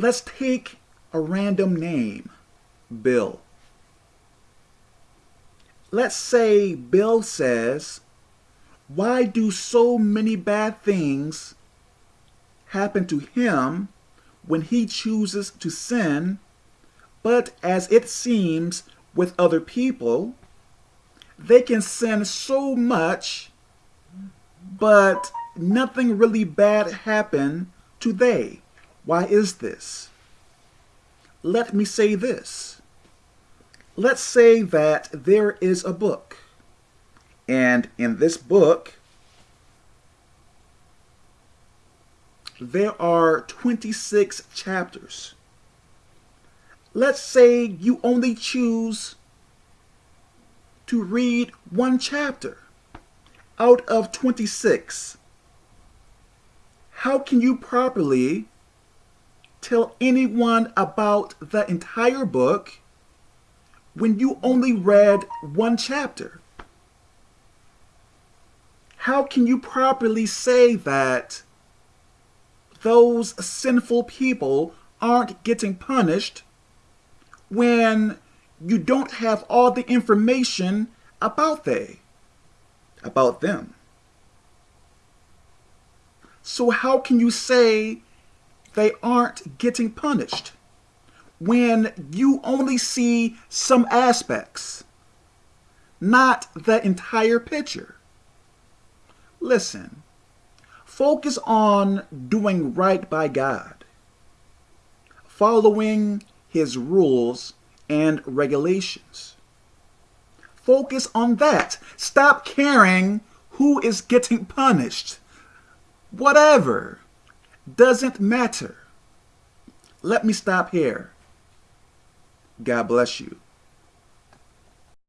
Let's take a random name, Bill. Let's say Bill says, why do so many bad things happen to him when he chooses to sin, but as it seems with other people, they can sin so much, but nothing really bad happen to they. Why is this? Let me say this. Let's say that there is a book, and in this book, there are 26 chapters. Let's say you only choose to read one chapter out of 26. How can you properly tell anyone about the entire book when you only read one chapter? How can you properly say that those sinful people aren't getting punished when you don't have all the information about they, about them? So how can you say they aren't getting punished when you only see some aspects, not the entire picture? Listen, focus on doing right by God, following his rules and regulations. Focus on that. Stop caring who is getting punished. Whatever. Doesn't matter. Let me stop here. God bless you.